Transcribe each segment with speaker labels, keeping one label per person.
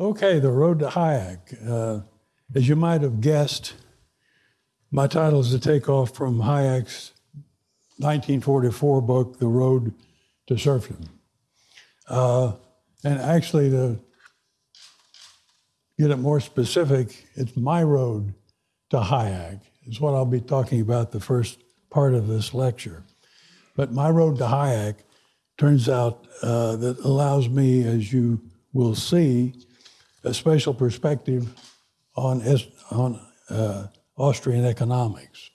Speaker 1: Okay, The Road to Hayek. Uh, as you might have guessed, my title is a takeoff from Hayek's 1944 book, The Road to Serfdom. Uh, and actually, to get it more specific, it's my road to Hayek, is what I'll be talking about the first part of this lecture. But my road to Hayek turns out uh, that allows me, as you will see, a special perspective on, on uh, Austrian economics.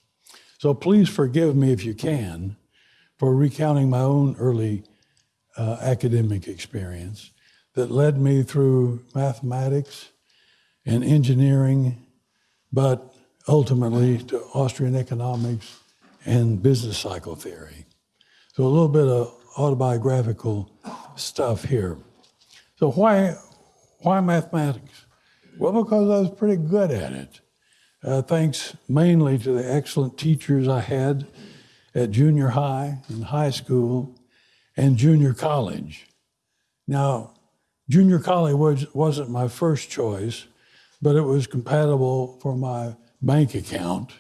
Speaker 1: So please forgive me if you can for recounting my own early uh, academic experience that led me through mathematics and engineering, but ultimately to Austrian economics and business cycle theory. So a little bit of autobiographical stuff here. So why, why mathematics? Well, because I was pretty good at it. Uh, thanks mainly to the excellent teachers I had at junior high and high school and junior college. Now, junior college was, wasn't my first choice, but it was compatible for my bank account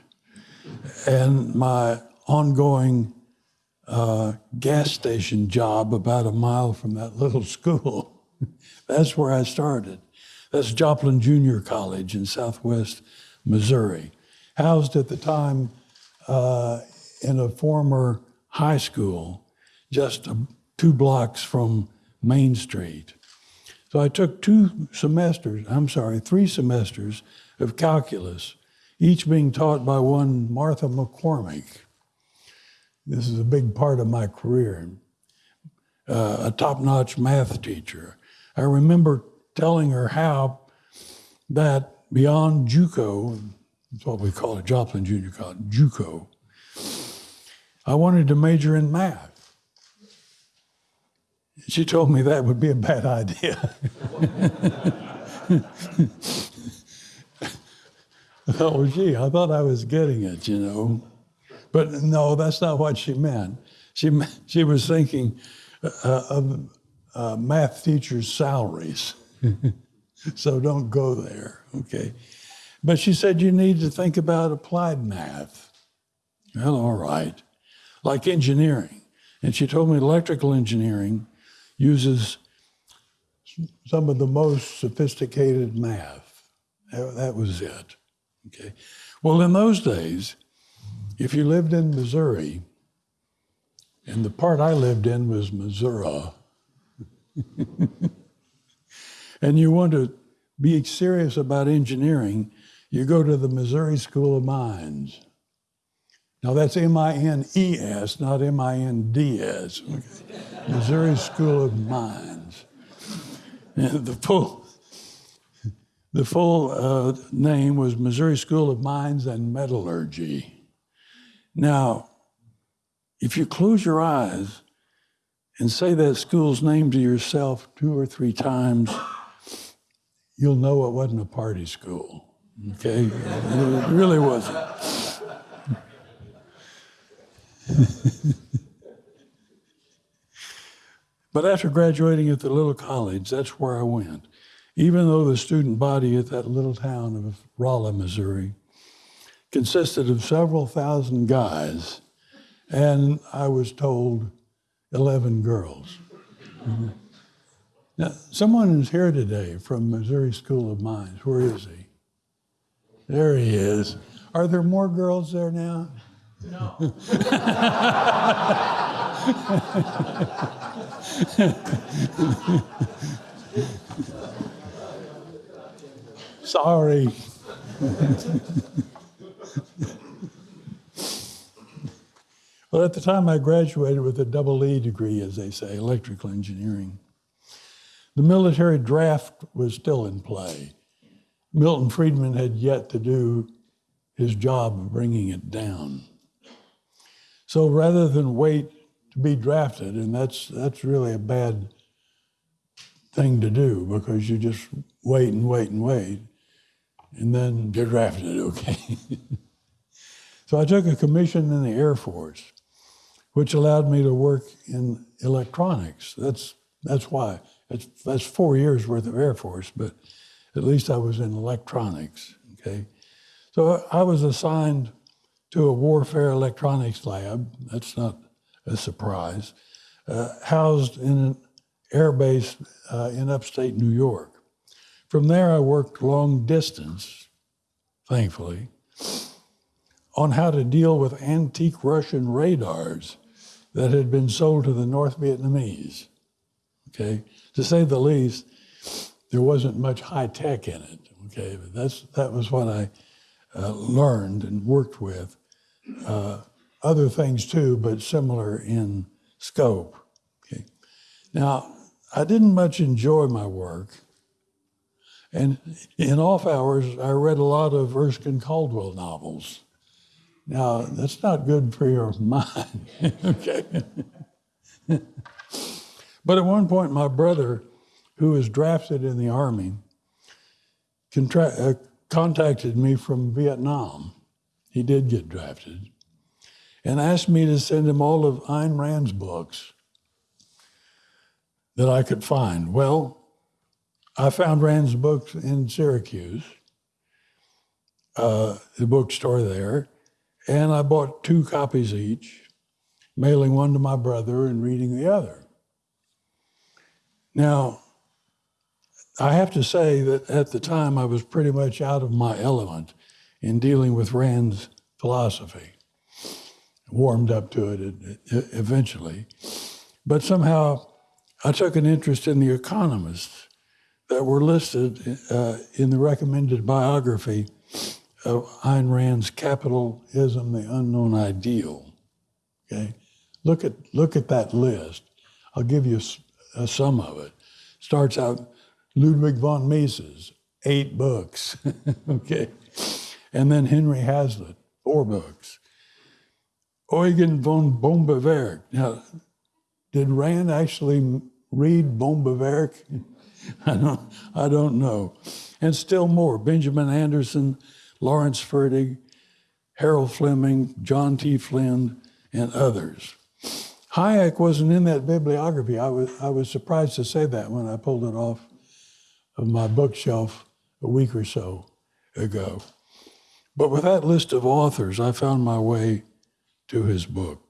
Speaker 1: and my ongoing uh, gas station job about a mile from that little school. That's where I started. That's Joplin Junior College in southwest Missouri, housed at the time uh, in a former high school just two blocks from Main Street. So I took two semesters, I'm sorry, three semesters of calculus, each being taught by one Martha McCormick. This is a big part of my career, uh, a top-notch math teacher. I remember telling her how that beyond JUCO, that's what we call it, Joplin Junior College, JUCO, I wanted to major in math. She told me that would be a bad idea. oh, gee, I thought I was getting it, you know. But no, that's not what she meant. She, she was thinking uh, of uh, math teachers' salaries. so don't go there, okay? But she said you need to think about applied math. Well, all right. Like engineering. And she told me electrical engineering uses some of the most sophisticated math. That was it, okay? Well, in those days, if you lived in Missouri, and the part I lived in was Missouri, and you want to be serious about engineering, you go to the Missouri School of Mines. Now that's M-I-N-E-S, not M-I-N-D-S. Okay. Missouri School of Mines. And the full, the full uh, name was Missouri School of Mines and Metallurgy. Now, if you close your eyes and say that school's name to yourself two or three times, you'll know it wasn't a party school, okay? it really wasn't. but after graduating at the little college, that's where I went. Even though the student body at that little town of Rolla, Missouri, consisted of several thousand guys, and I was told 11 girls. Mm -hmm. Now, someone is here today from Missouri School of Mines. Where is he? There he is. Are there more girls there now? No. Sorry. well, at the time I graduated with a double E degree, as they say, electrical engineering. The military draft was still in play. Milton Friedman had yet to do his job of bringing it down. So rather than wait to be drafted, and that's, that's really a bad thing to do because you just wait and wait and wait, and then get drafted, okay? so I took a commission in the Air Force, which allowed me to work in electronics. That's, that's why That's, that's four years worth of Air Force, but at least I was in electronics. Okay, so I was assigned to a warfare electronics lab. That's not a surprise. Uh, housed in an air base uh, in upstate New York. From there, I worked long distance, thankfully, on how to deal with antique Russian radars that had been sold to the North Vietnamese. Okay, to say the least, there wasn't much high tech in it. Okay, but that's that was what I uh, learned and worked with. Uh, other things too, but similar in scope. Okay, now I didn't much enjoy my work, and in off hours I read a lot of Erskine Caldwell novels. Now, that's not good for your mind, okay? but at one point, my brother, who was drafted in the Army, uh, contacted me from Vietnam. He did get drafted, and asked me to send him all of Ayn Rand's books that I could find. Well, I found Rand's books in Syracuse, uh, the bookstore there and I bought two copies each, mailing one to my brother and reading the other. Now, I have to say that at the time I was pretty much out of my element in dealing with Rand's philosophy. Warmed up to it eventually. But somehow I took an interest in the economists that were listed uh, in the recommended biography of Ayn Rand's Capitalism, the Unknown Ideal. Okay, look at look at that list. I'll give you a, a sum of it. Starts out Ludwig von Mises, eight books. okay, and then Henry Hazlitt, four books. Eugen von Böhm-Bawerk. Now, did Rand actually read Böhm-Bawerk? I don't, I don't know. And still more. Benjamin Anderson, Lawrence Fertig, Harold Fleming, John T. Flynn, and others. Hayek wasn't in that bibliography. I was, I was surprised to say that when I pulled it off of my bookshelf a week or so ago. But with that list of authors, I found my way to his book.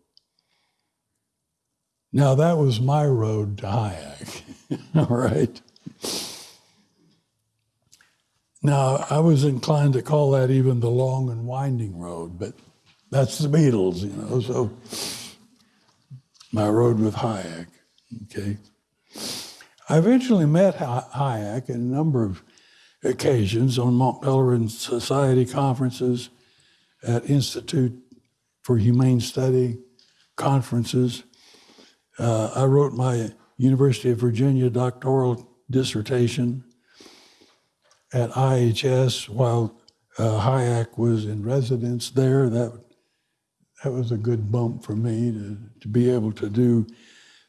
Speaker 1: Now, that was my road to Hayek, all right? Now, I was inclined to call that even the long and winding road, but that's the Beatles, you know. So my road with Hayek, okay. I eventually met Hayek in a number of occasions on Mont Pelerin Society conferences, at Institute for Humane Study conferences. Uh, I wrote my University of Virginia doctoral dissertation at IHS while uh, Hayek was in residence there. That, that was a good bump for me to, to be able to do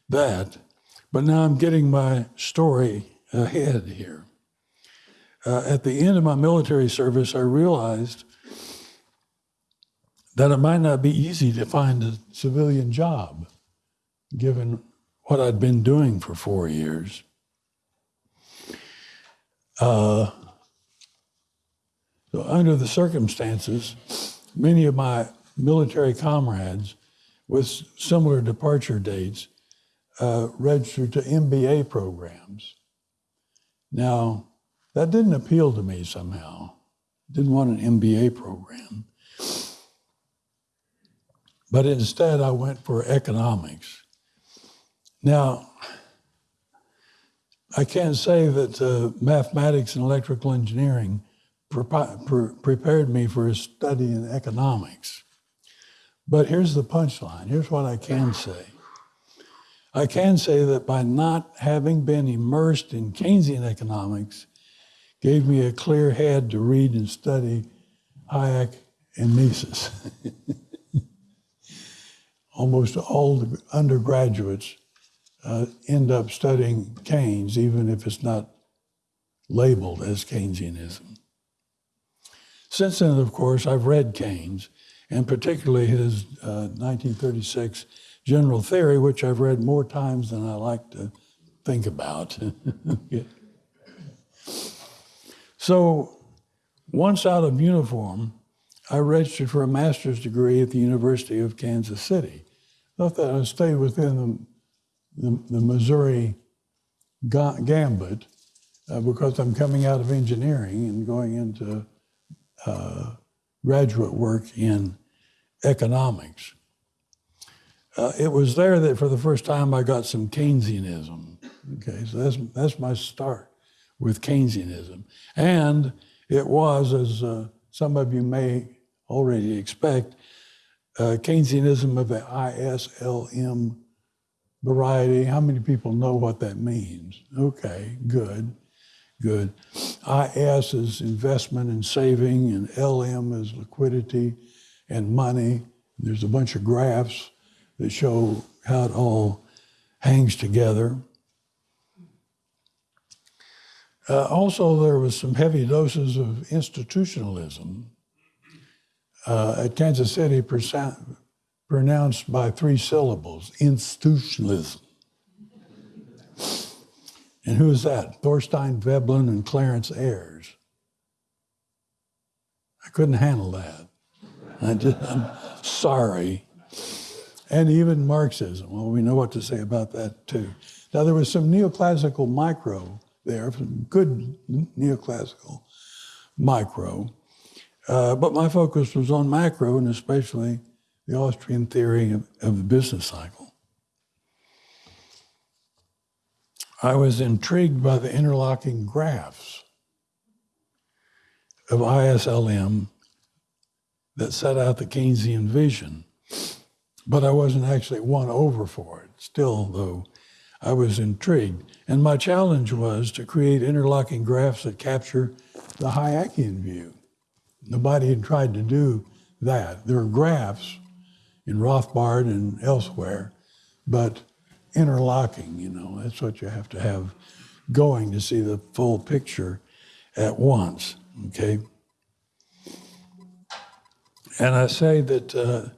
Speaker 1: that. But now I'm getting my story ahead here. Uh, at the end of my military service, I realized that it might not be easy to find a civilian job, given what I'd been doing for four years. Uh, so under the circumstances, many of my military comrades with similar departure dates uh, registered to MBA programs. Now, that didn't appeal to me somehow. Didn't want an MBA program. But instead, I went for economics. Now, I can't say that uh, mathematics and electrical engineering prepared me for a study in economics. But here's the punchline. Here's what I can say. I can say that by not having been immersed in Keynesian economics, gave me a clear head to read and study Hayek and Mises. Almost all the undergraduates uh, end up studying Keynes, even if it's not labeled as Keynesianism. Since then, of course, I've read Keynes, and particularly his uh, 1936 General Theory, which I've read more times than I like to think about. so once out of uniform, I registered for a master's degree at the University of Kansas City. Not that I stayed within the, the, the Missouri ga- gambit uh, because I'm coming out of engineering and going into uh, graduate work in economics. Uh, it was there that for the first time I got some Keynesianism. Okay, so that's, that's my start with Keynesianism. And it was, as uh, some of you may already expect, uh, Keynesianism of the ISLM variety. How many people know what that means? Okay, good, good. IS is investment and saving, and LM is liquidity and money. There's a bunch of graphs that show how it all hangs together. Uh, also, there was some heavy doses of institutionalism. Uh, at Kansas City, pronounced by three syllables, institutionalism. And who is that? Thorstein Veblen and Clarence Ayres. I couldn't handle that. I I'm sorry. And even Marxism. Well, we know what to say about that too. Now, there was some neoclassical micro there, some good neoclassical micro. Uh, but my focus was on macro and especially the Austrian theory of, of the business cycle. I was intrigued by the interlocking graphs of ISLM that set out the Keynesian vision, but I wasn't actually won over for it. Still, though, I was intrigued. And my challenge was to create interlocking graphs that capture the Hayekian view. Nobody had tried to do that. There are graphs in Rothbard and elsewhere, but interlocking, you know, that's what you have to have going to see the full picture at once, okay? And I say that uh,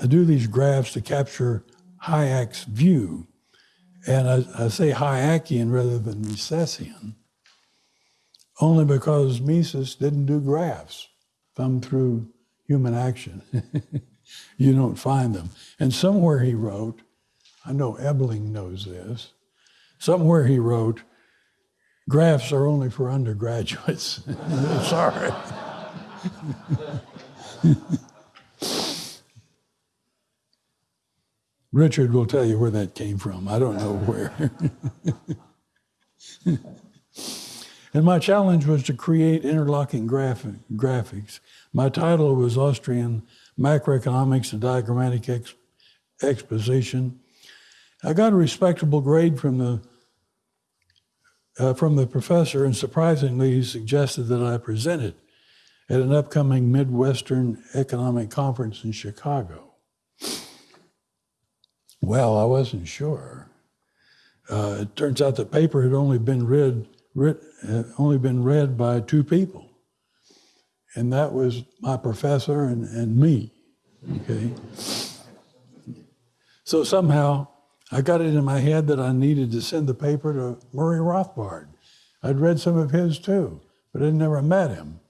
Speaker 1: I do these graphs to capture Hayek's view. And I, I say Hayekian rather than Misesian, only because Mises didn't do graphs, thumb through human action. you don't find them. And somewhere he wrote, I know Ebeling knows this, somewhere he wrote, graphs are only for undergraduates. Sorry. Richard will tell you where that came from. I don't know where. and my challenge was to create interlocking graphic, graphics. My title was Austrian Macroeconomics and Diagrammatic Ex- Exposition. I got a respectable grade from the uh, from the professor, and surprisingly, he suggested that I present it at an upcoming Midwestern Economic Conference in Chicago. Well, I wasn't sure. Uh, it turns out the paper had only been read, read had only been read by two people, and that was my professor and, and me. Okay. So somehow I got it in my head that I needed to send the paper to Murray Rothbard. I'd read some of his too, but I'd never met him.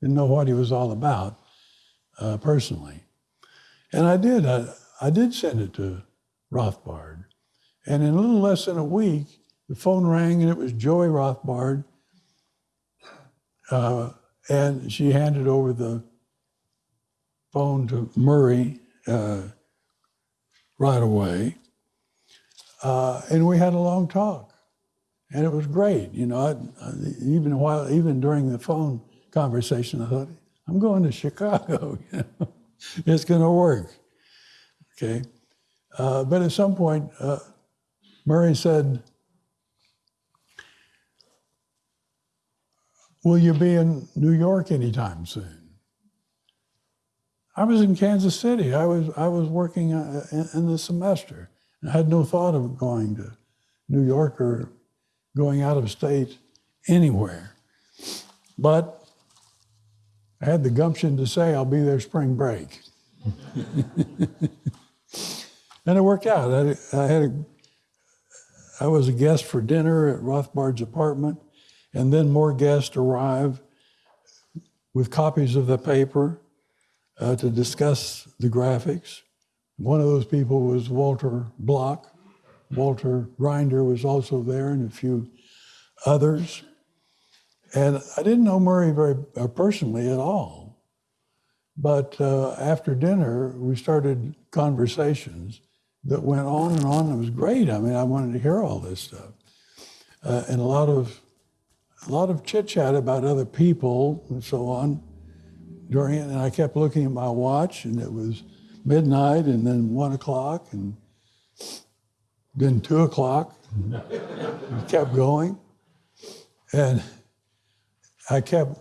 Speaker 1: Didn't know what he was all about uh, personally. And I did. I, I did send it to Rothbard. And in a little less than a week, the phone rang and it was Joey Rothbard. Uh, and she handed over the phone to Murray uh, right away. Uh, and we had a long talk, and it was great. You know, I, I, even while even during the phone conversation, I thought, I'm going to Chicago. It's going to work. Okay, uh, but at some point, uh, Murray said, "Will you be in New York anytime soon?" I was in Kansas City. I was I was working uh, in the semester. I had no thought of going to New York or going out of state anywhere. But I had the gumption to say I'll be there spring break. and it worked out. I, I had a, I was a guest for dinner at Rothbard's apartment, and then more guests arrived with copies of the paper uh, to discuss the graphics. One of those people was Walter Block. Walter Grinder was also there, and a few others. And I didn't know Murray very uh, personally at all. But uh, after dinner, we started conversations that went on and on. It was great. I mean, I wanted to hear all this stuff, uh, and a lot of a lot of chit chat about other people and so on during it. And I kept looking at my watch, and it was midnight, and then one o'clock, and then two o'clock. it kept going, and I kept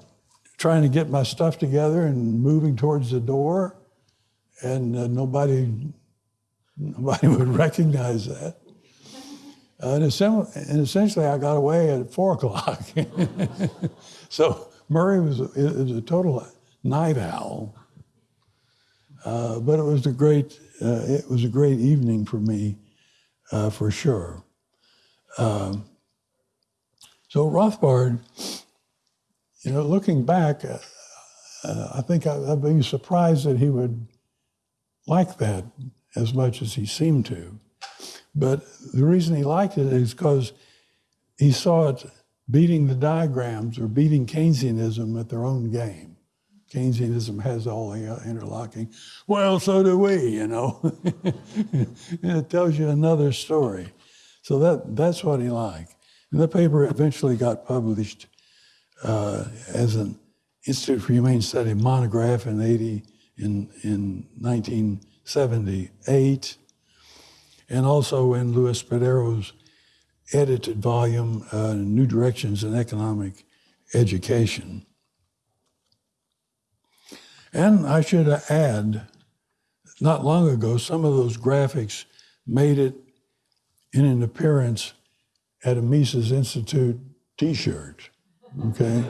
Speaker 1: trying to get my stuff together and moving towards the door, and uh, nobody nobody would recognize that. Uh, and, and, essentially, I got away at four o'clock. so Murray was, was a total night owl, uh, but it was a great uh, it was a great evening for me, uh, for sure. Um, so Rothbard you know, looking back, uh, uh, I think I, I'd be surprised that he would like that as much as he seemed to. But the reason he liked it is because he saw it beating the diagrams or beating Keynesianism at their own game. Keynesianism has all the uh, interlocking, well, so do we, you know. it tells you another story. So that, that's what he liked. And the paper eventually got published uh, as an Institute for Humane Study monograph in 80, in, in 1978, and also in Louis Spadaro's edited volume, uh, New Directions in Economic Education. And I should add, not long ago, some of those graphics made it in an appearance at a Mises Institute t-shirt. Okay?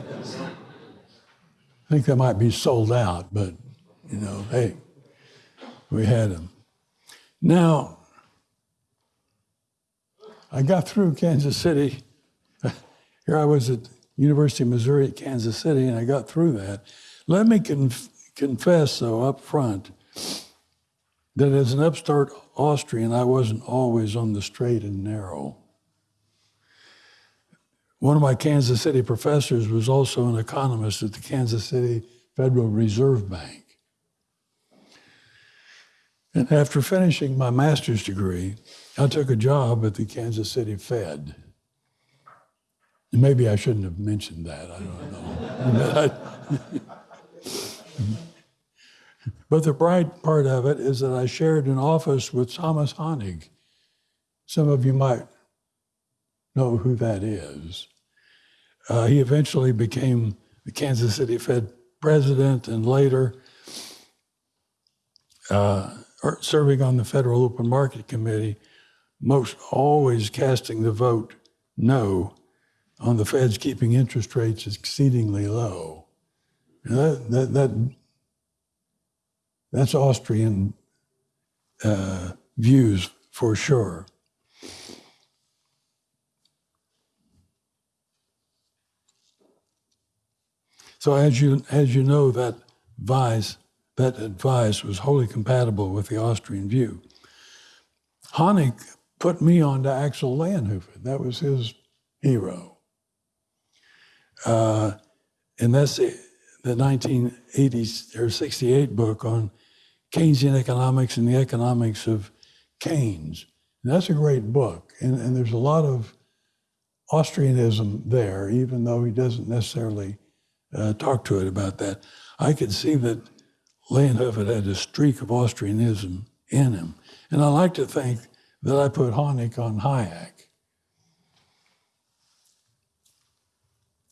Speaker 1: I think they might be sold out, but, you know, hey, we had them. Now, I got through Kansas City. Here I was at University of Missouri at Kansas City, and I got through that. Let me conf- confess, though, up front, that as an upstart Austrian, I wasn't always on the straight and narrow. One of my Kansas City professors was also an economist at the Kansas City Federal Reserve Bank. And after finishing my master's degree, I took a job at the Kansas City Fed. Maybe I shouldn't have mentioned that, I don't know. but the bright part of it is that I shared an office with Thomas Hoenig. Some of you might know who that is. Uh, he eventually became the Kansas City Fed president and later uh, serving on the Federal Open Market Committee, most always casting the vote no on the Fed's keeping interest rates exceedingly low. That, that, that, that's Austrian uh, views for sure. So as you, as you know, that advice, that advice was wholly compatible with the Austrian view. Hoenig put me on to Axel Leijonhufvud. That was his hero. Uh, and that's the, the 1980s or 68 book on Keynesian economics and the economics of Keynes. And that's a great book. And, and there's a lot of Austrianism there, even though he doesn't necessarily uh, talked to it about that. I could see that Leijonhufvud had a streak of Austrianism in him. And I like to think that I put Hoenig on Hayek.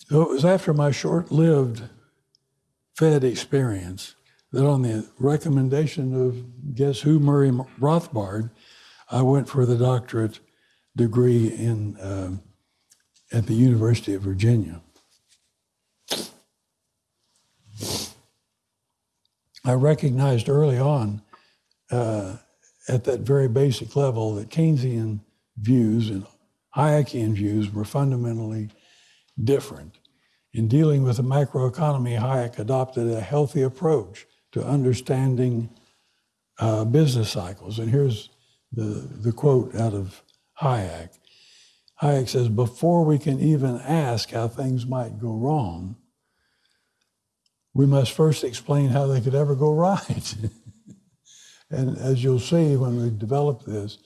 Speaker 1: So it was after my short lived Fed experience that, on the recommendation of guess who, Murray Rothbard, I went for the doctorate degree in, uh, at the University of Virginia. I recognized early on, uh, at that very basic level, that Keynesian views and Hayekian views were fundamentally different. In dealing with the macroeconomy, Hayek adopted a healthy approach to understanding uh, business cycles. And here's the, the quote out of Hayek. Hayek says, before we can even ask how things might go wrong, we must first explain how they could ever go right. and as you'll see when we develop this,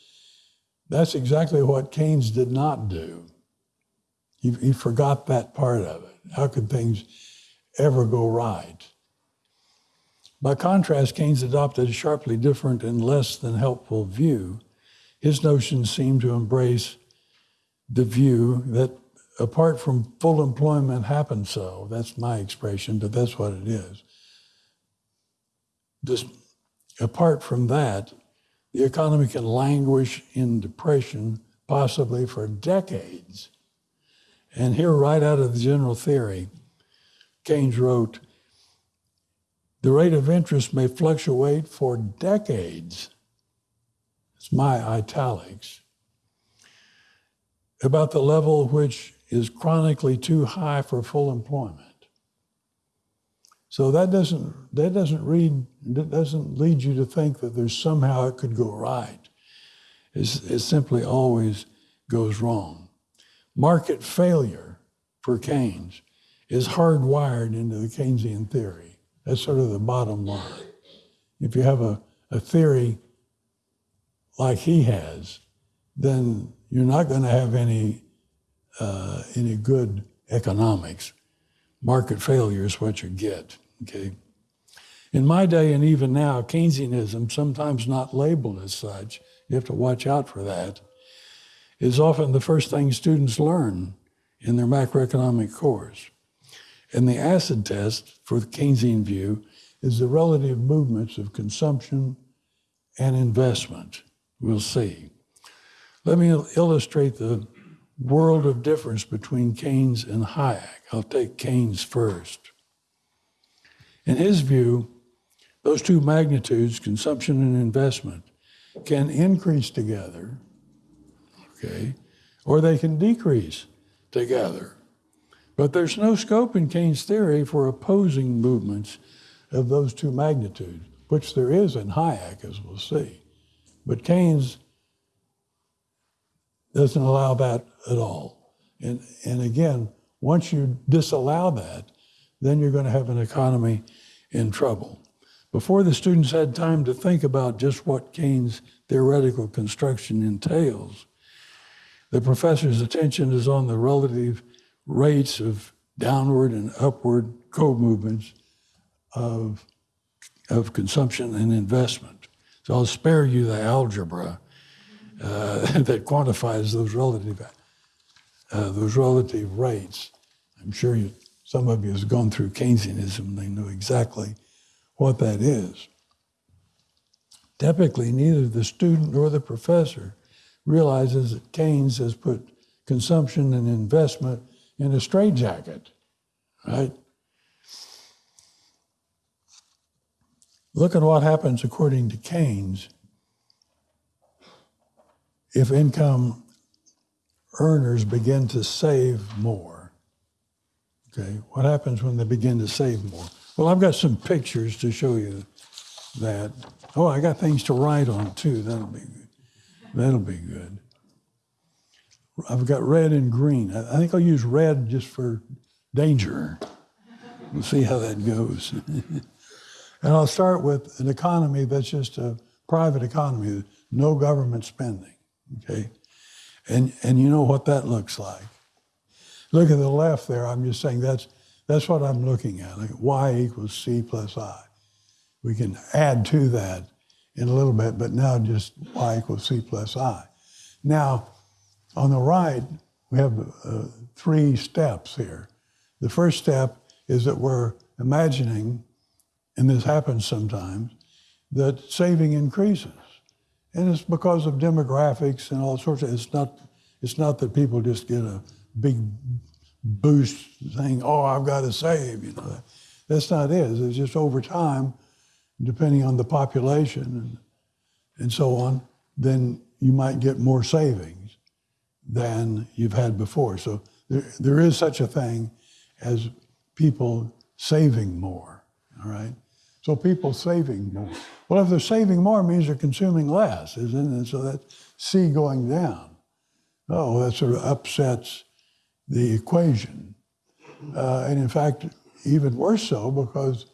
Speaker 1: that's exactly what Keynes did not do. He, he forgot that part of it. How could things ever go right? By contrast, Keynes adopted a sharply different and less than helpful view. His notions seem to embrace the view that apart from full employment happens so, that's my expression, but that's what it is. Just apart from that, the economy can languish in depression possibly for decades. And here, right out of the general theory, Keynes wrote, the rate of interest may fluctuate for decades. It's my italics. About the level which is chronically too high for full employment. So that doesn't that doesn't read that doesn't lead you to think that there's somehow it could go right. It's, it simply always goes wrong. Market failure for Keynes is hardwired into the Keynesian theory. That's sort of the bottom line. If you have a, a theory like he has, then you're not going to have any uh, any good economics. Market failure is what you get. Okay. In my day and even now, Keynesianism, sometimes not labeled as such, you have to watch out for that, is often the first thing students learn in their macroeconomic course. And the acid test for the Keynesian view is the relative movements of consumption and investment. We'll see. Let me illustrate the world of difference between Keynes and Hayek. I'll take Keynes first. In his view, those two magnitudes, consumption and investment, can increase together, okay, or they can decrease together. But there's no scope in Keynes' theory for opposing movements of those two magnitudes, which there is in Hayek, as we'll see. But Keynes doesn't allow that at all. And, and again, once you disallow that, then you're going to have an economy in trouble. Before the students had time to think about just what Keynes' theoretical construction entails, the professor's attention is on the relative rates of downward and upward co-movements of, of consumption and investment. So I'll spare you the algebra uh, that quantifies those relative, uh, those relative rates. I'm sure you, some of you has gone through Keynesianism, they know exactly what that is. Typically, neither the student nor the professor realizes that Keynes has put consumption and investment in a straitjacket, right? Look at what happens according to Keynes if income earners begin to save more. Okay, what happens when they begin to save more? Well, I've got some pictures to show you that. Oh, I got things to write on too. That'll be good. That'll be good. I've got red and green. I think I'll use red just for danger. We'll see how that goes. and I'll start with an economy that's just a private economy, no government spending. Okay? And, and you know what that looks like. Look at the left there. I'm just saying that's, that's what I'm looking at. Like y equals c plus i. We can add to that in a little bit, but now just y equals c plus i. Now, on the right, we have uh, three steps here. The first step is that we're imagining, and this happens sometimes, that saving increases. And it's because of demographics and all sorts of, it's not, it's not that people just get a big boost saying, oh, I've got to save, you know. That's not it. It's just over time, depending on the population and, and so on, then you might get more savings. than you've had before. So there, there is such a thing as people saving more, all right? So people saving more. Well, if they're saving more, it means they're consuming less, isn't it? So that's C going down. Oh, that sort of upsets the equation. Uh, and in fact, even worse so, because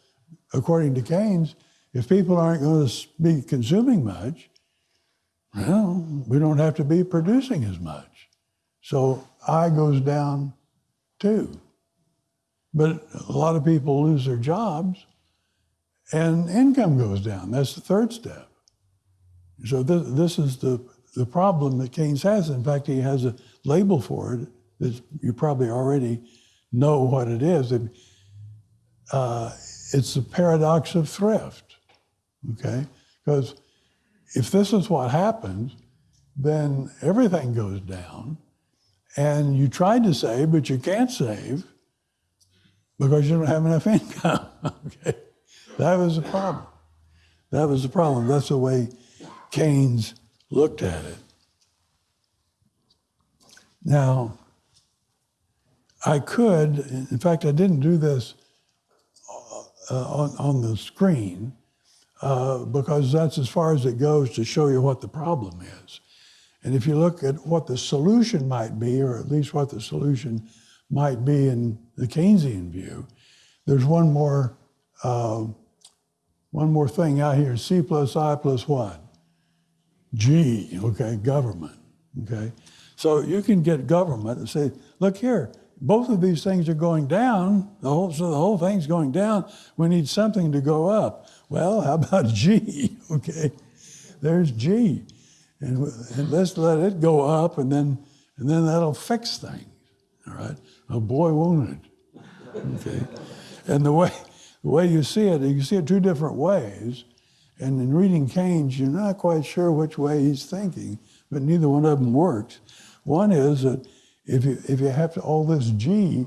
Speaker 1: according to Keynes, if people aren't going to be consuming much, well, we don't have to be producing as much. So I goes down too. But a lot of people lose their jobs and income goes down. That's the third step. So this, this is the, the problem that Keynes has. In fact, he has a label for it that you probably already know what it is. It, uh, it's the paradox of thrift, okay? Because if this is what happens, then everything goes down, and you tried to save, but you can't save because you don't have enough income, okay? That was the problem. That was the problem. That's the way Keynes looked at it. Now, I could, in fact, I didn't do this uh, on, on the screen uh, because that's as far as it goes to show you what the problem is. And if you look at what the solution might be, or at least what the solution might be in the Keynesian view, there's one more, uh, one more thing out here, C plus I plus what? G, okay, government, okay? So you can get government and say, look here, both of these things are going down, the whole, so the whole thing's going down. We need something to go up. Well, how about G? Okay, there's G. And, and let's let it go up, and then, and then that'll fix things. All right? A boy won't it? Okay? And the way, the way you see it, you see it two different ways. And in reading Keynes, you're not quite sure which way he's thinking, but neither one of them works. One is that if you, if you have to, all this G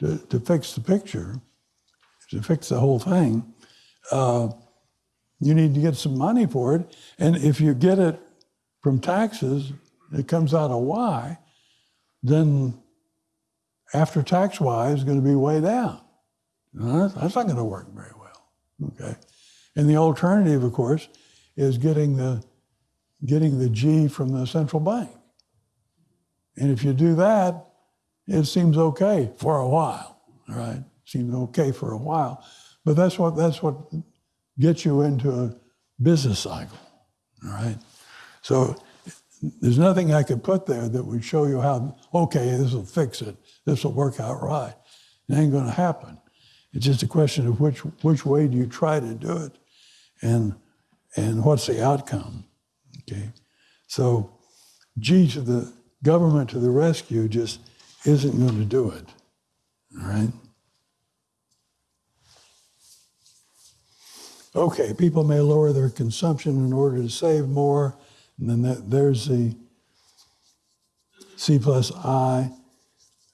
Speaker 1: to, to fix the picture, to fix the whole thing, uh, you need to get some money for it. And if you get it from taxes, it comes out of Y, then after tax Y is going to be way down. That's not going to work very well. Okay. And the alternative, of course, is getting the getting the G from the central bank. And if you do that, it seems okay for a while, all right? Seems okay for a while. But that's what that's what gets you into a business cycle, all right? So there's nothing I could put there that would show you how, okay, this will fix it. This will work out right. It ain't gonna happen. It's just a question of which, which way do you try to do it and, and what's the outcome, okay? So G to the government to the rescue just isn't going to do it. All right? Okay, people may lower their consumption in order to save more. And then that, there's the C plus I.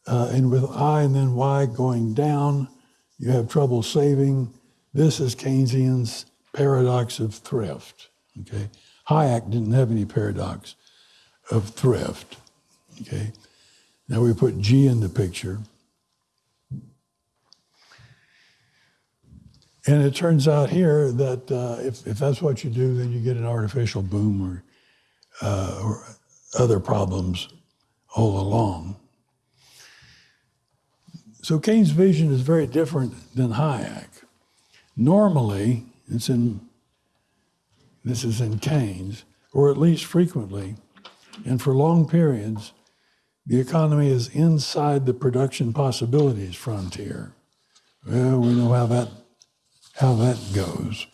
Speaker 1: Uh, and with I and then Y going down, you have trouble saving. This is Keynesian's paradox of thrift. Okay, Hayek didn't have any paradox of thrift. Okay, now we put G in the picture. And it turns out here that uh, if, if that's what you do, then you get an artificial boom or, uh, or other problems all along. So Keynes' vision is very different than Hayek. Normally, it's in, this is in Keynes, or at least frequently, and for long periods, the economy is inside the production possibilities frontier. Well, we know how that, how that goes.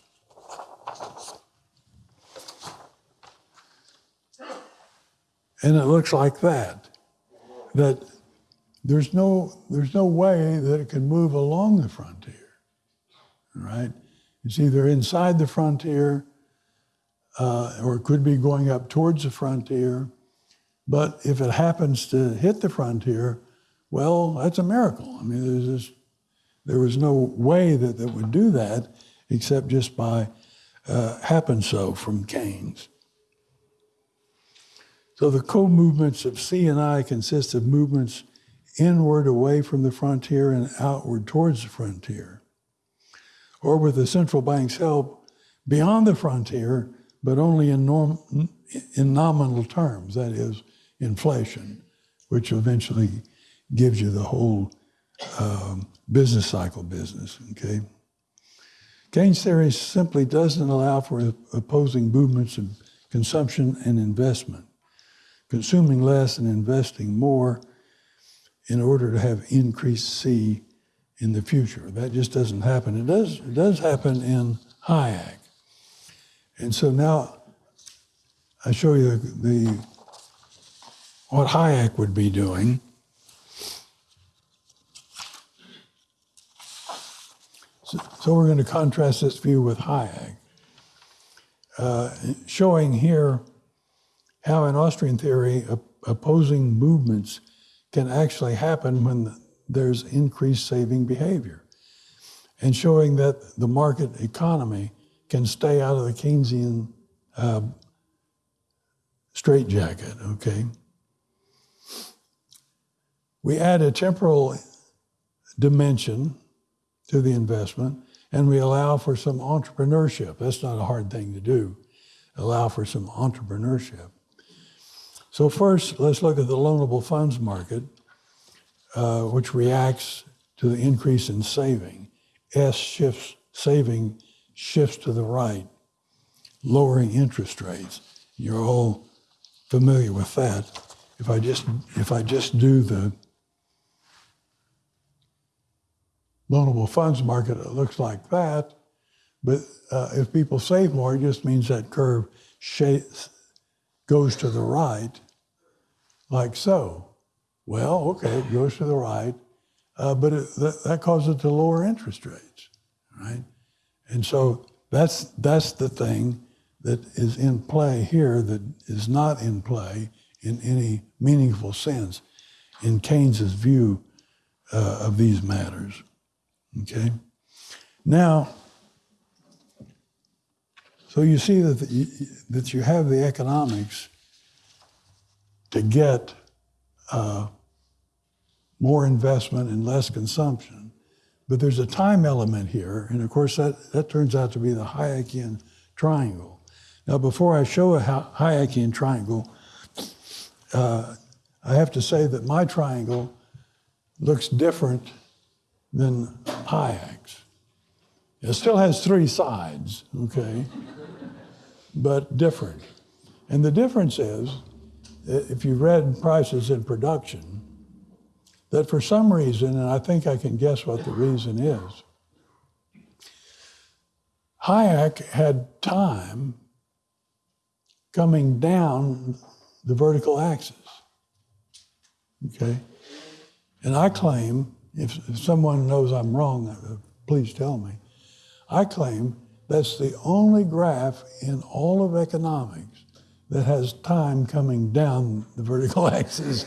Speaker 1: And it looks like that, that there's no, there's no way that it can move along the frontier, right? It's either inside the frontier uh, or it could be going up towards the frontier but if it happens to hit the frontier, well, that's a miracle. I mean, there's just, there was no way that that would do that except just by uh, happen so from Keynes. So the co-movements of C and I consist of movements inward away from the frontier and outward towards the frontier. Or with the central bank's help, beyond the frontier, but only in, norm, in nominal terms, that is, inflation, which eventually gives you the whole um, business cycle business, okay? Keynes theory simply doesn't allow for opposing movements of consumption and investment, consuming less and investing more in order to have increased C in the future. That just doesn't happen. It does, it does happen in Hayek. And so now I show you the, the what Hayek would be doing. So, we're going to contrast this view with Hayek, uh, showing here how in Austrian theory opposing movements can actually happen when there's increased saving behavior, and showing that the market economy can stay out of the Keynesian uh, straitjacket, okay? We add a temporal dimension to the investment and we allow for some entrepreneurship. That's not a hard thing to do. Allow for some entrepreneurship. So first, let's look at the loanable funds market, uh, which reacts to the increase in saving. S shifts, saving shifts to the right, lowering interest rates. You're all familiar with that. If I just, if I just do the loanable funds market, looks like that. But uh, if people save more, it just means that curve goes to the right, like so. Well, okay, it goes to the right, uh, but it, that, that causes it to lower interest rates, right? And so that's, that's the thing that is in play here that is not in play in any meaningful sense in Keynes's view uh, of these matters. Okay? Now, so you see that, the, that you have the economics to get uh, more investment and less consumption. But there's a time element here, and of course that, that turns out to be the Hayekian triangle. Now before I show a Hayekian triangle, uh, I have to say that my triangle looks different than Hayek's. It still has three sides, okay, but different. And the difference is, if you read Prices and Production, that for some reason, and I think I can guess what the reason is, Hayek had time coming down the vertical axis. Okay? And I claim if, if someone knows I'm wrong, uh, please tell me. I claim that's the only graph in all of economics that has time coming down the vertical axis.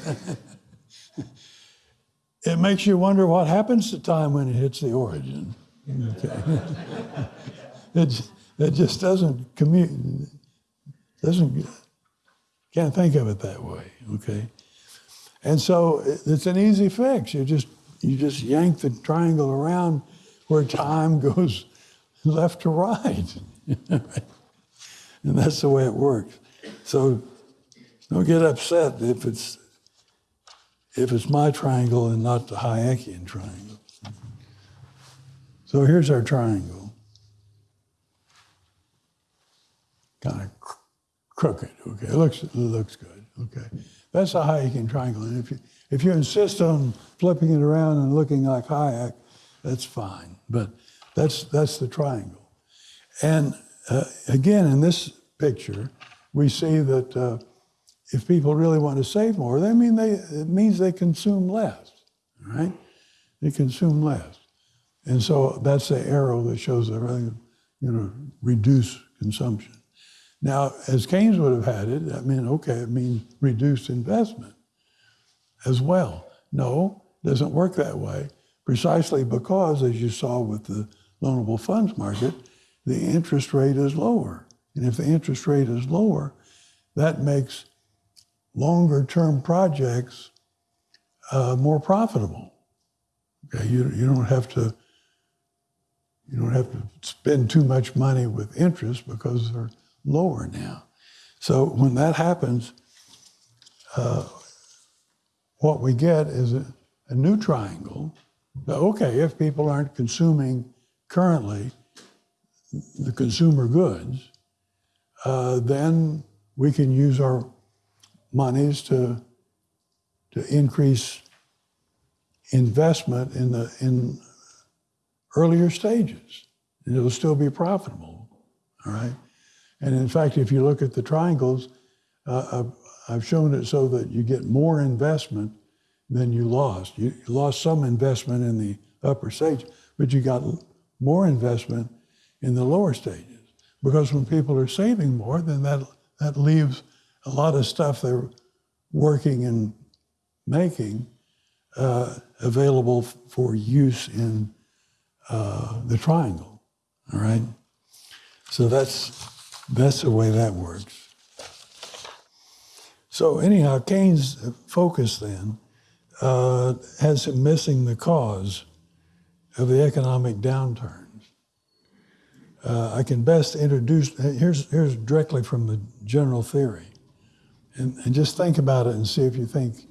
Speaker 1: it makes you wonder what happens to time when it hits the origin. Okay. it, it just doesn't commute, doesn't, can't think of it that way, okay? And so it's an easy fix. You just you just yank the triangle around where time goes left to right. and that's the way it works. So don't get upset if it's if it's my triangle and not the Hayekian triangle. So here's our triangle. Kind of cr crooked, okay? It looks, it looks good, okay? That's a Hayekian triangle. And if you, if you insist on flipping it around and looking like Hayek, that's fine. But that's, that's the triangle. And uh, again, in this picture, we see that uh, if people really want to save more, that mean they, it means they consume less, right? They consume less. And so that's the arrow that shows that they're you know, reduce consumption. Now, as Keynes would have had it, that meant, okay, it means reduced investment as well. No, it doesn't work that way, precisely because, as you saw with the loanable funds market, the interest rate is lower. And if the interest rate is lower, that makes longer term projects uh, more profitable. Okay, you, you don't have to you don't have to spend too much money with interest because they're lower now. So when that happens, uh, what we get is a, a new triangle. Okay, if people aren't consuming currently the consumer goods, uh, then we can use our monies to to increase investment in the in earlier stages, and it'll still be profitable. All right, and in fact, if you look at the triangles, uh, I've, shown it so that you get more investment than you lost. You lost some investment in the upper stage, but you got more investment in the lower stages. Because when people are saving more, then that that leaves a lot of stuff they're working and making uh, available for use in uh, the triangle. All right. So that's that's the way that works. So anyhow, Keynes' focus then uh, has him missing the cause of the economic downturns. Uh, I can best introduce, here's, here's directly from the general theory. And, and just think about it and see if you think it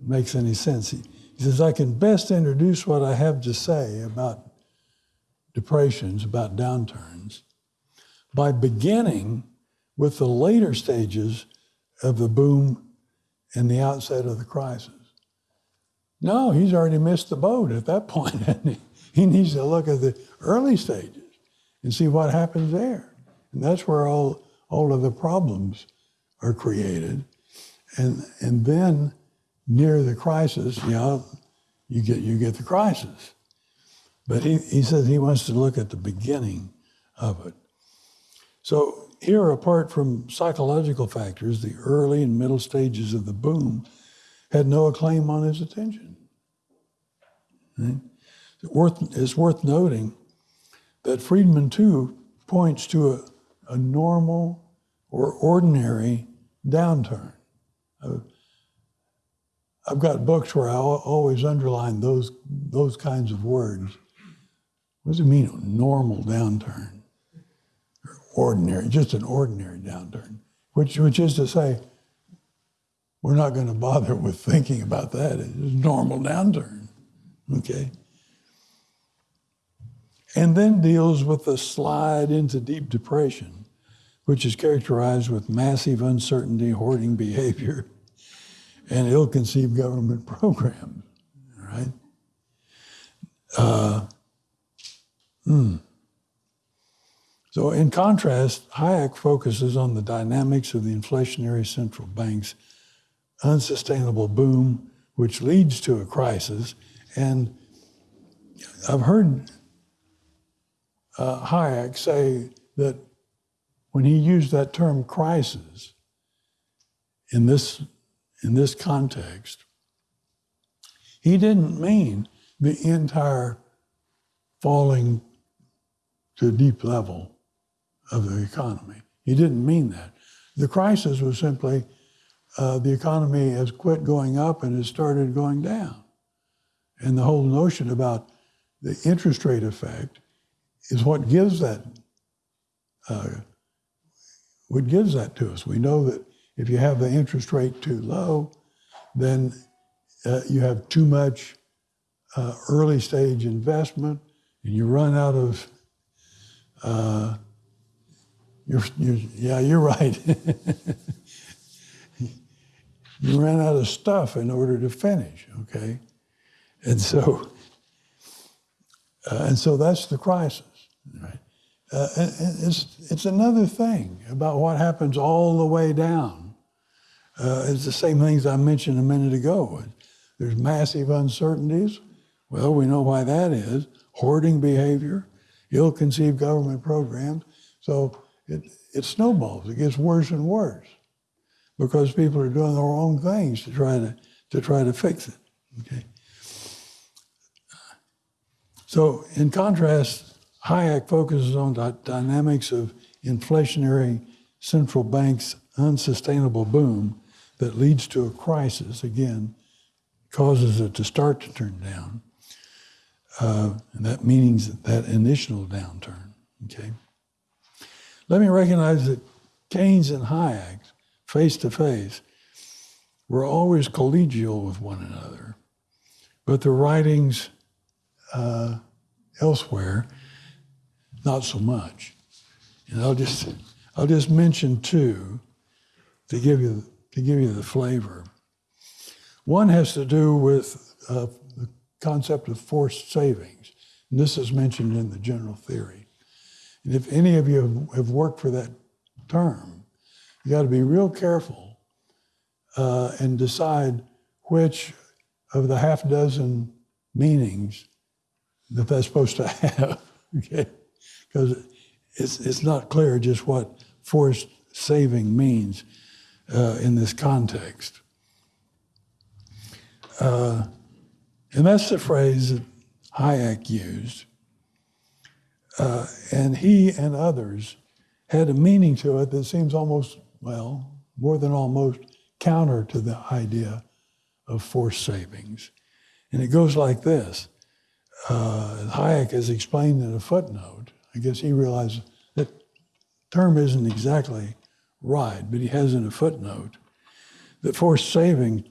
Speaker 1: makes any sense. He, he says, I can best introduce what I have to say about depressions, about downturns, by beginning with the later stages of the boom and the outset of the crisis. No, he's already missed the boat at that point. he? he needs to look at the early stages and see what happens there. And that's where all, all of the problems are created. And, and then near the crisis, you know, you get, you get the crisis. But he, he says he wants to look at the beginning of it. So here, apart from psychological factors, the early and middle stages of the boom had no claim on his attention. Right? It's, worth, noting that Friedman, too, points to a, a normal or ordinary downturn. Uh, I've got books where I always underline those, those kinds of words. What does it mean, a normal downturn? Or ordinary, just an ordinary downturn, which, which is to say, we're not going to bother with thinking about that. It's normal downturn, okay? and then deals with the slide into deep depression, which is characterized with massive uncertainty, hoarding behavior, and ill-conceived government programs. Right? Uh, hmm. So, in contrast, Hayek focuses on the dynamics of the inflationary central bank's unsustainable boom, which leads to a crisis. And I've heard uh, Hayek say that when he used that term crisis in this, in this context, he didn't mean the entire falling to a deep level of the economy. He didn't mean that. The crisis was simply uh, the economy has quit going up and has started going down. And the whole notion about the interest rate effect is what gives that uh, what gives that to us. We know that if you have the interest rate too low, then uh, you have too much uh, early stage investment, and you run out of. You're, you're, yeah, you're right. you ran out of stuff in order to finish. Okay, and so uh, and so that's the crisis. Right? Uh, it's, it's another thing about what happens all the way down. Uh, it's the same things I mentioned a minute ago. There's massive uncertainties. Well, we know why that is. Hoarding behavior, ill-conceived government programs. So it, it snowballs. It gets worse and worse because people are doing their own things to try to, to try to fix it. Okay. So in contrast, Hayek focuses on the dynamics of inflationary central banks' unsustainable boom that leads to a crisis, again, causes it to start to turn down. Uh, and that means that initial downturn. Okay. Let me recognize that Keynes and Hayek, face to face, were always collegial with one another, but their writings uh, elsewhere, not so much. And I'll just I'll just mention two to give you to give you the flavor. One has to do with uh, the concept of forced savings. And this is mentioned in the general theory. And if any of you have worked for that term, you got to be real careful uh, and decide which of the half dozen meanings that that's supposed to have, okay? Because it's, it's not clear just what forced saving means uh, in this context. Uh, and that's the phrase that Hayek used. Uh, and he and others had a meaning to it that seems almost, well, more than almost counter to the idea of forced savings. And it goes like this. Uh, Hayek has explained in a footnote, I guess he realized that term isn't exactly right, but he has in a footnote that forced saving,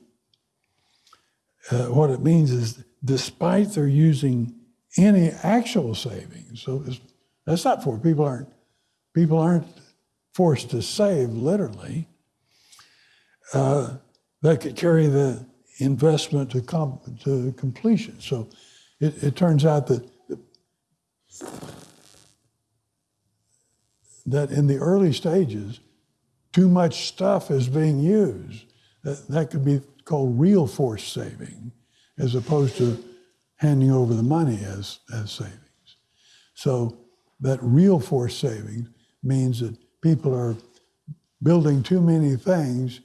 Speaker 1: uh, what it means is despite their using any actual savings, so that's not for people aren't people aren't forced to save literally. Uh, that could carry the investment to, com- to completion. So it, it turns out that that in the early stages, too much stuff is being used. That, that could be called real force saving, as opposed to handing over the money as, as savings. So that real force saving means that people are building too many things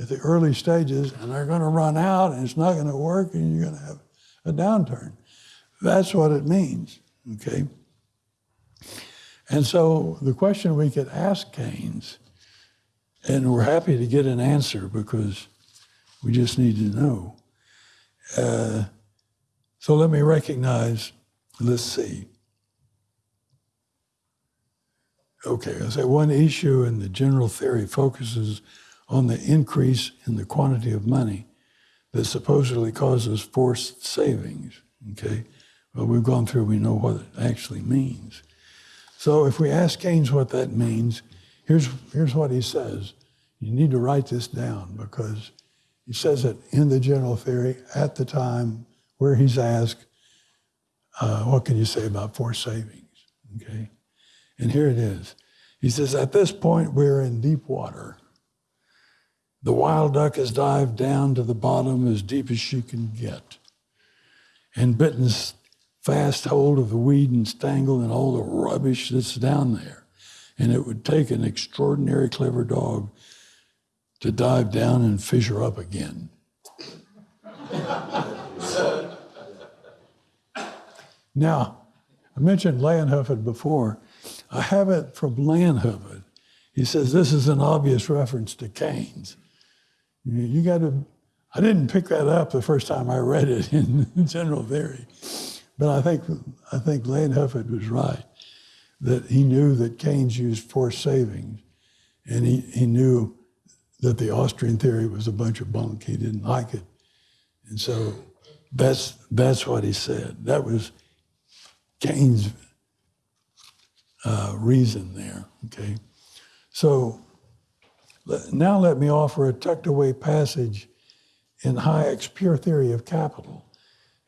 Speaker 1: at the early stages and they're going to run out and it's not going to work and you're going to have a downturn. That's what it means, okay? And so the question we could ask Keynes, and we're happy to get an answer because we just need to know. Uh, so let me recognize, let's see. Okay, I say one issue in the general theory focuses on the increase in the quantity of money that supposedly causes forced savings. Okay, well, we've gone through, we know what it actually means. So if we ask Keynes what that means, here's, here's what he says. You need to write this down because he says it in the general theory at the time where he's asked, uh, what can you say about forced savings? Okay. And here it is. He says, at this point, we're in deep water. The wild duck has dived down to the bottom as deep as she can get and bitten fast hold of the weed and stangle and all the rubbish that's down there. And it would take an extraordinary clever dog to dive down and fish her up again. now, I mentioned Leijonhufvud before. I have it from Leijonhufvud. He says this is an obvious reference to Keynes. You got to, I didn't pick that up the first time I read it in general theory. But I think, I think Leijonhufvud was right, that he knew that Keynes used forced savings, and he, he knew that the Austrian theory was a bunch of bunk. He didn't like it. And so that's, that's what he said. That was Keynes' uh, reason there, okay? So now let me offer a tucked away passage in Hayek's Pure Theory of Capital.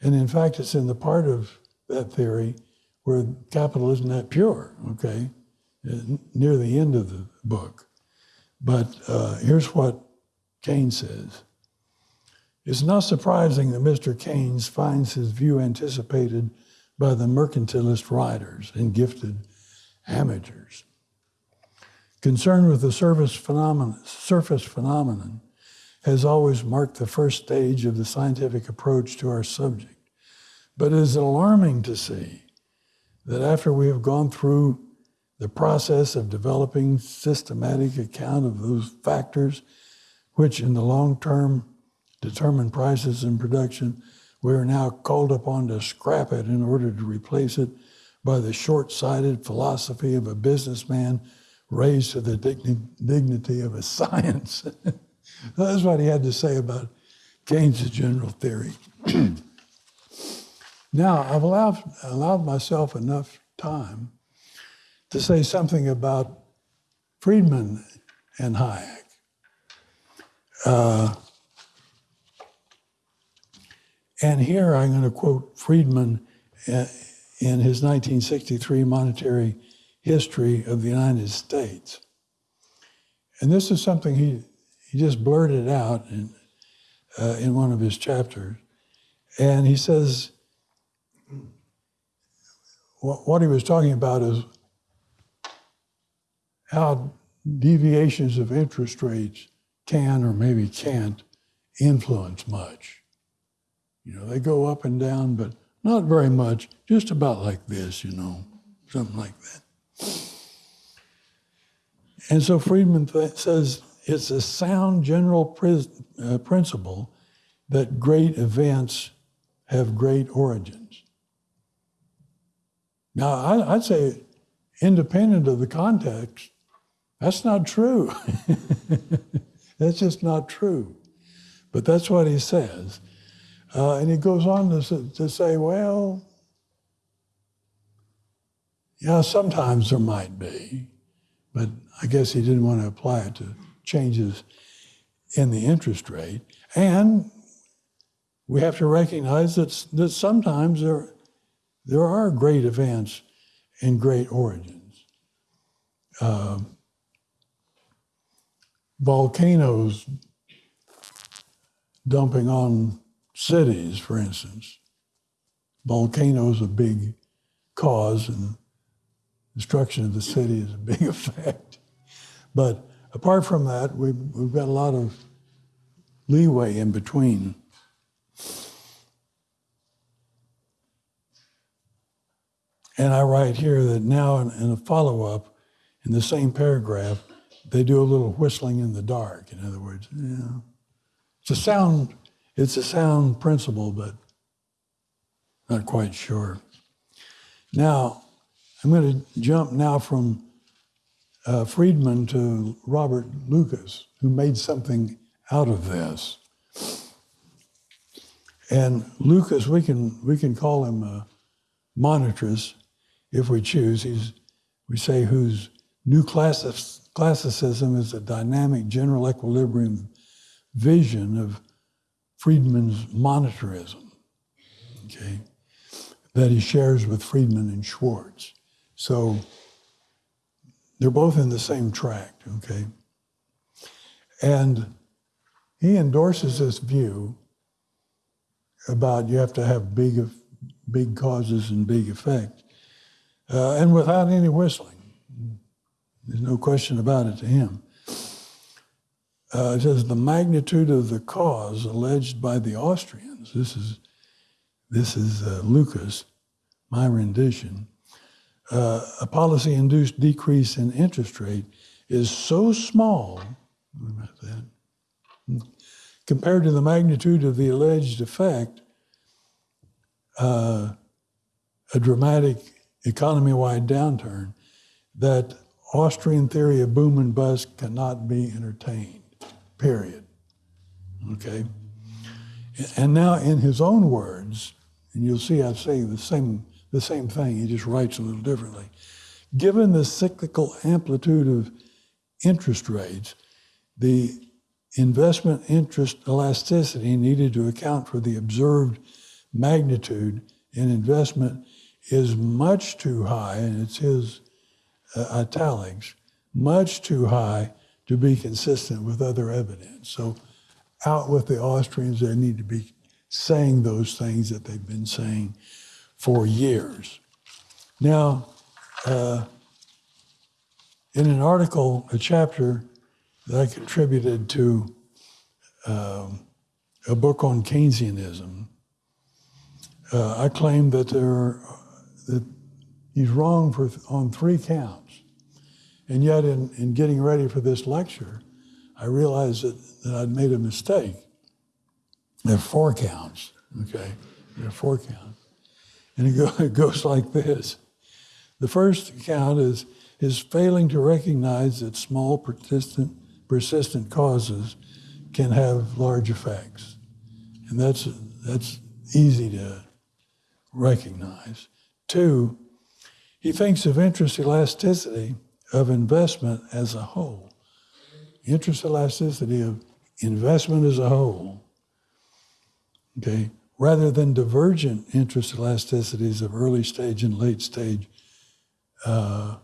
Speaker 1: And in fact, it's in the part of that theory where capital isn't that pure, okay, near the end of the book. But uh, here's what Keynes says. It's not surprising that Mr. Keynes finds his view anticipated by the mercantilist writers and gifted amateurs. Concern with the surface phenomenon, surface phenomenon has always marked the first stage of the scientific approach to our subject. But it is alarming to see that after we have gone through the process of developing systematic account of those factors which in the long term determine prices and production, we are now called upon to scrap it in order to replace it by the short sighted philosophy of a businessman raised to the digni- dignity of a science. That's what he had to say about Keynes' general theory. now, I've allowed, allowed myself enough time to say something about Friedman and Hayek. Uh, and here I'm going to quote Friedman uh, in his 1963 Monetary History of the United States. And this is something he, he just blurted out in, uh, in one of his chapters. And he says, what, what he was talking about is how deviations of interest rates can or maybe can't influence much. You know, they go up and down, but not very much, just about like this, you know, something like that. And so Friedman says it's a sound general uh, principle that great events have great origins. Now, I, I'd say, independent of the context, that's not true. that's just not true. But that's what he says. Uh, and he goes on to, to say, well, yeah, sometimes there might be, but I guess he didn't want to apply it to changes in the interest rate. And we have to recognize that, that sometimes there, there are great events and great origins. Uh, volcanoes dumping on cities, for instance. Volcanoes a big cause, and destruction of the city is a big effect. But apart from that, we've, we've got a lot of leeway in between. And I write here that now in, in a follow up, in the same paragraph, they do a little whistling in the dark. In other words, yeah. it's a sound it's a sound principle, but not quite sure. Now, I'm going to jump now from uh, Friedman to Robert Lucas, who made something out of this. And Lucas, we can we can call him a monetarist if we choose. He's we say whose new classicism is a dynamic general equilibrium vision of Friedman's monetarism, okay, that he shares with Friedman and Schwartz. So they're both in the same tract, okay? And he endorses this view about you have to have big, big causes and big effects, uh, and without any whistling. There's no question about it to him uh, says the magnitude of the cause alleged by the Austrians. This is this is uh, Lucas, my rendition. Uh, a policy-induced decrease in interest rate is so small compared to the magnitude of the alleged effect. Uh, a dramatic economy-wide downturn that Austrian theory of boom and bust cannot be entertained period. Okay? And now, in his own words, and you'll see I say the same, the same thing, he just writes a little differently. Given the cyclical amplitude of interest rates, the investment interest elasticity needed to account for the observed magnitude in investment is much too high, and it's his uh, italics, much too high to be consistent with other evidence. So, out with the Austrians, they need to be saying those things that they've been saying for years. Now, uh, in an article, a chapter that I contributed to um, a book on Keynesianism, uh, I claim that there are, that he's wrong for, on three counts. And yet, in, in getting ready for this lecture, I realized that, that I'd made a mistake. There are four counts, okay? There are four counts. And it, go, it goes like this. The first count is is failing to recognize that small persistent persistent causes can have large effects. And that's that's easy to recognize. Two, he thinks of interest elasticity of investment as a whole. Interest elasticity of investment as a whole. Okay, rather than divergent interest elasticities of early stage and late stage uh,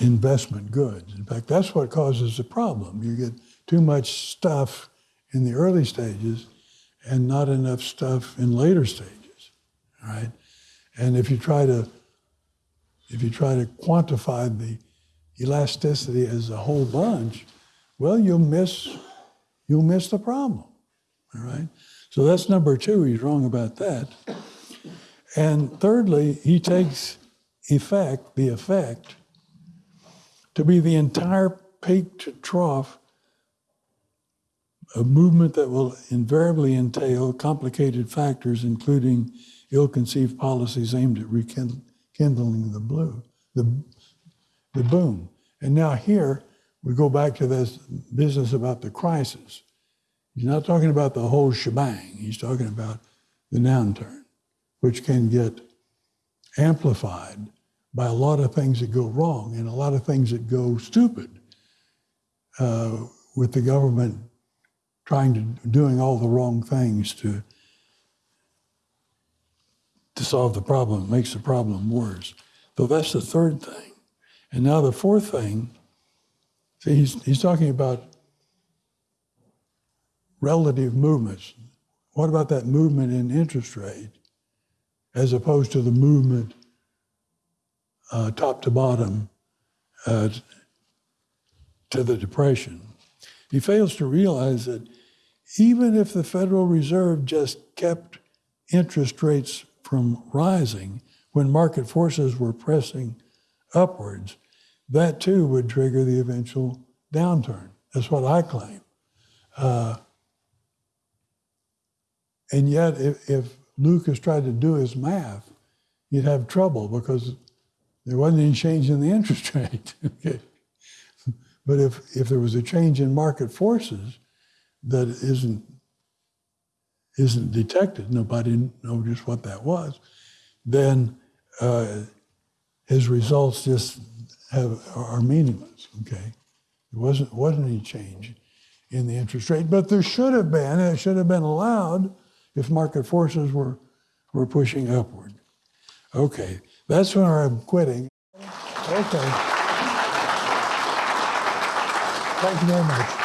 Speaker 1: investment goods. In fact, that's what causes the problem. You get too much stuff in the early stages and not enough stuff in later stages, right? And if you try to if you try to quantify the elasticity as a whole bunch, well, you'll miss you'll miss the problem. All right? So that's number two. He's wrong about that. And thirdly, he takes effect, the effect, to be the entire peak to trough, a movement that will invariably entail complicated factors, including ill-conceived policies aimed at rekindling the blue, the, the boom. And now here, we go back to this business about the crisis. He's not talking about the whole shebang. He's talking about the downturn, which can get amplified by a lot of things that go wrong and a lot of things that go stupid uh, with the government trying to doing all the wrong things to to solve the problem. It makes the problem worse. So that's the third thing. And now the fourth thing, see, he's, he's talking about relative movements. What about that movement in interest rate as opposed to the movement uh, top to bottom uh, to the Depression? He fails to realize that even if the Federal Reserve just kept interest rates from rising when market forces were pressing upwards, that too would trigger the eventual downturn. That's what I claim. Uh, and yet, if, if Lucas tried to do his math, he'd have trouble because there wasn't any change in the interest rate. okay. But if, if there was a change in market forces that isn't, isn't detected, nobody noticed what that was, then uh, his results just have, are meaningless. Okay, there wasn't wasn't any change in the interest rate, but there should have been. It should have been allowed if market forces were, were pushing upward. Okay, that's when I'm quitting. Okay. Thank you very much.